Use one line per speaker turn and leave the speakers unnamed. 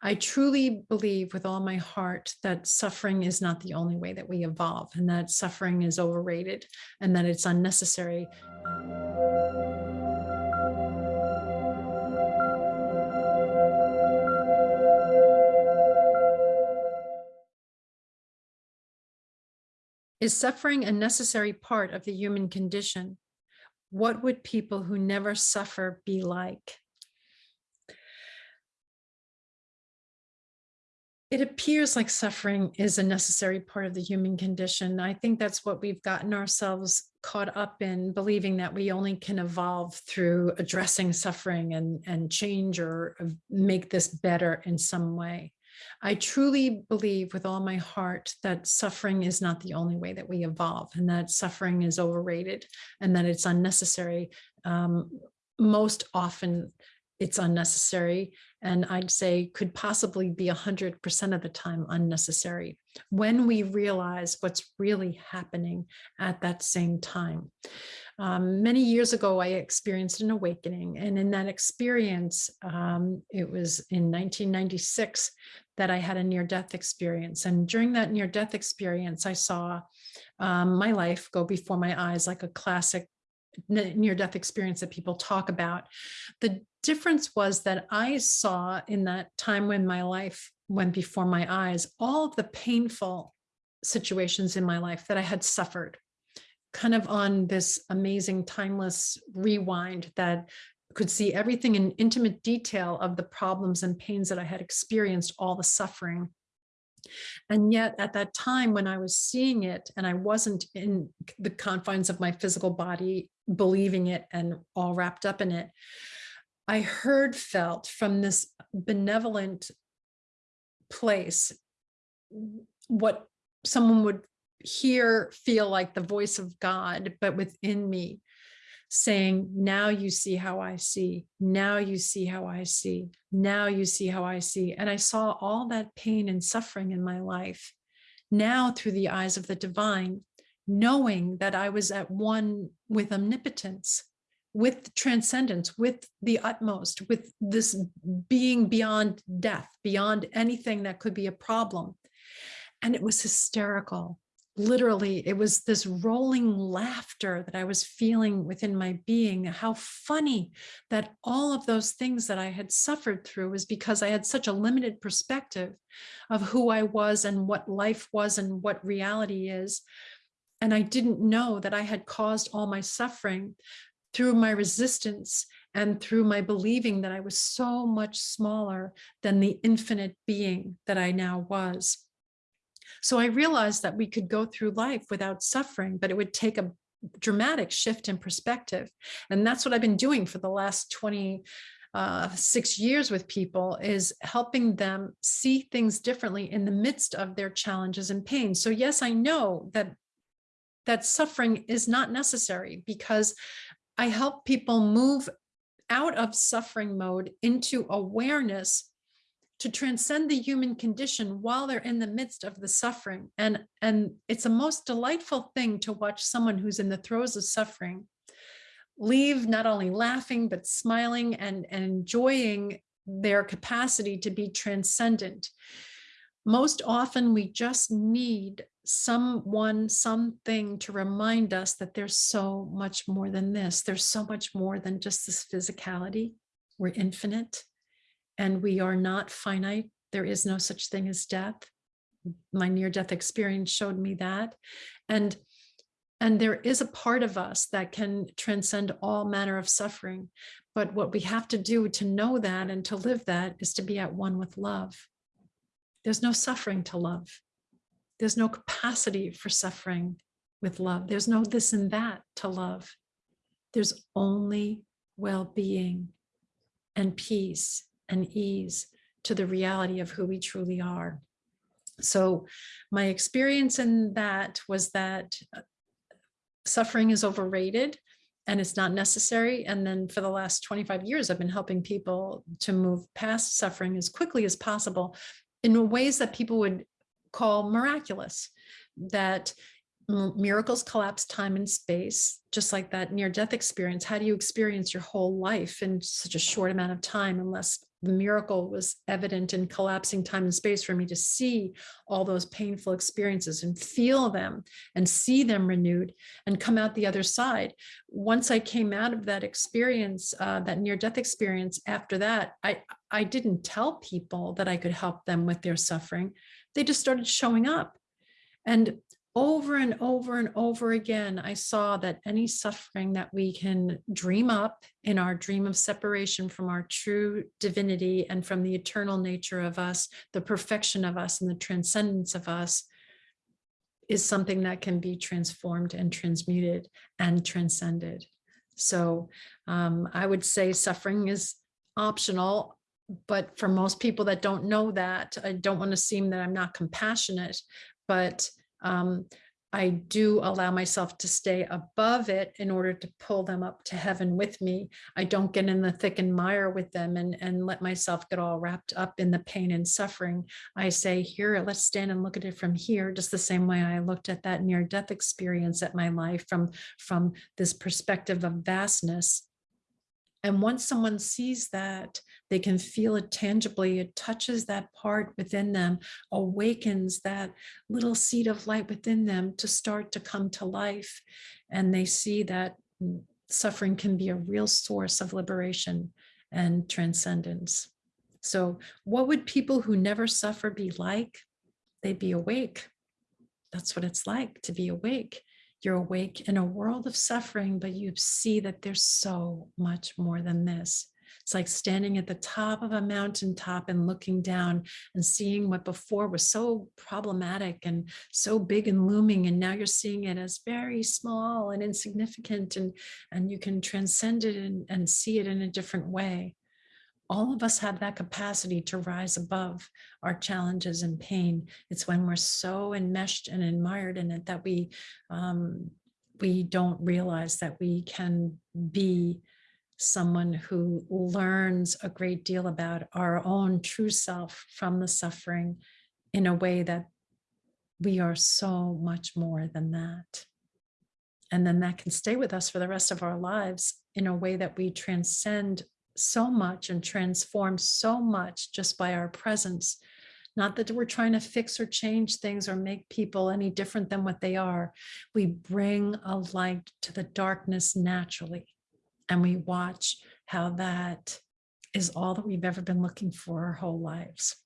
I truly believe with all my heart that suffering is not the only way that we evolve and that suffering is overrated and that it's unnecessary. Is suffering a necessary part of the human condition? What would people who never suffer be like? It appears like suffering is a necessary part of the human condition. I think that's what we've gotten ourselves caught up in, believing that we only can evolve through addressing suffering and, and change or make this better in some way. I truly believe with all my heart that suffering is not the only way that we evolve and that suffering is overrated and that it's unnecessary. Um, most often it's unnecessary and I'd say could possibly be 100% of the time unnecessary when we realize what's really happening at that same time. Um, many years ago, I experienced an awakening and in that experience, um, it was in 1996 that I had a near-death experience. And during that near-death experience, I saw um, my life go before my eyes like a classic near-death experience that people talk about. The difference was that I saw in that time when my life went before my eyes, all of the painful situations in my life that I had suffered kind of on this amazing timeless rewind that could see everything in intimate detail of the problems and pains that I had experienced, all the suffering. And yet at that time when I was seeing it and I wasn't in the confines of my physical body, believing it and all wrapped up in it, I heard felt from this benevolent place what someone would hear feel like the voice of God, but within me saying, now you see how I see, now you see how I see, now you see how I see. And I saw all that pain and suffering in my life. Now through the eyes of the divine, knowing that I was at one with omnipotence, with transcendence, with the utmost, with this being beyond death, beyond anything that could be a problem. And it was hysterical. Literally it was this rolling laughter that I was feeling within my being. How funny that all of those things that I had suffered through was because I had such a limited perspective of who I was and what life was and what reality is. And I didn't know that I had caused all my suffering through my resistance and through my believing that I was so much smaller than the infinite being that I now was. So I realized that we could go through life without suffering, but it would take a dramatic shift in perspective. And that's what I've been doing for the last 20 uh, six years with people is helping them see things differently in the midst of their challenges and pain. So yes, I know that that suffering is not necessary because I help people move out of suffering mode into awareness to transcend the human condition while they're in the midst of the suffering. And, and it's a most delightful thing to watch someone who's in the throes of suffering leave not only laughing, but smiling and, and enjoying their capacity to be transcendent. Most often we just need someone, something to remind us that there's so much more than this. There's so much more than just this physicality. We're infinite and we are not finite. There is no such thing as death. My near-death experience showed me that. And, and there is a part of us that can transcend all manner of suffering. But what we have to do to know that and to live that is to be at one with love. There's no suffering to love. There's no capacity for suffering with love. There's no this and that to love. There's only well-being and peace and ease to the reality of who we truly are. So my experience in that was that uh, suffering is overrated and it's not necessary. And then for the last 25 years, I've been helping people to move past suffering as quickly as possible in ways that people would call miraculous, that miracles collapse time and space, just like that near death experience. How do you experience your whole life in such a short amount of time unless the miracle was evident in collapsing time and space for me to see all those painful experiences and feel them and see them renewed and come out the other side. Once I came out of that experience, uh, that near death experience, after that, I, I didn't tell people that I could help them with their suffering. They just started showing up. And over and over and over again, I saw that any suffering that we can dream up in our dream of separation from our true divinity and from the eternal nature of us, the perfection of us and the transcendence of us is something that can be transformed and transmuted and transcended. So um, I would say suffering is optional, but for most people that don't know that, I don't want to seem that I'm not compassionate, but um, I do allow myself to stay above it in order to pull them up to heaven with me. I don't get in the thick and mire with them and, and let myself get all wrapped up in the pain and suffering. I say, here, let's stand and look at it from here, just the same way I looked at that near death experience at my life from, from this perspective of vastness. And once someone sees that, they can feel it tangibly. It touches that part within them, awakens that little seed of light within them to start to come to life. And they see that mm, suffering can be a real source of liberation and transcendence. So, what would people who never suffer be like? They'd be awake. That's what it's like to be awake. You're awake in a world of suffering, but you see that there's so much more than this. It's like standing at the top of a mountaintop and looking down and seeing what before was so problematic and so big and looming. And now you're seeing it as very small and insignificant and, and you can transcend it and, and see it in a different way all of us have that capacity to rise above our challenges and pain. It's when we're so enmeshed and admired in it that we um, we don't realize that we can be someone who learns a great deal about our own true self from the suffering in a way that we are so much more than that. And then that can stay with us for the rest of our lives in a way that we transcend so much and transform so much just by our presence. Not that we're trying to fix or change things or make people any different than what they are. We bring a light to the darkness naturally, and we watch how that is all that we've ever been looking for our whole lives.